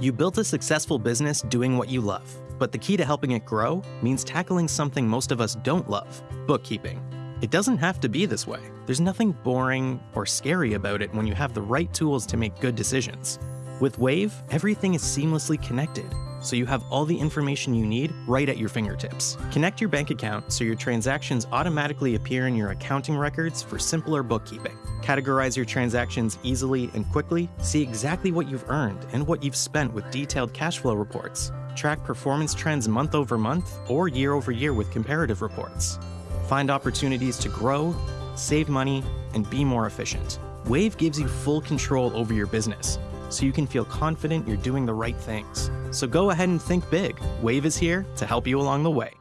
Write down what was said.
You built a successful business doing what you love, but the key to helping it grow means tackling something most of us don't love bookkeeping. It doesn't have to be this way. There's nothing boring or scary about it when you have the right tools to make good decisions. With Wave, everything is seamlessly connected, so you have all the information you need right at your fingertips. Connect your bank account so your transactions automatically appear in your accounting records for simpler bookkeeping. Categorize your transactions easily and quickly, see exactly what you've earned and what you've spent with detailed cash flow reports. Track performance trends month over month or year over year with comparative reports. Find opportunities to grow, save money, and be more efficient. Wave gives you full control over your business, so you can feel confident you're doing the right things. So go ahead and think big. Wave is here to help you along the way.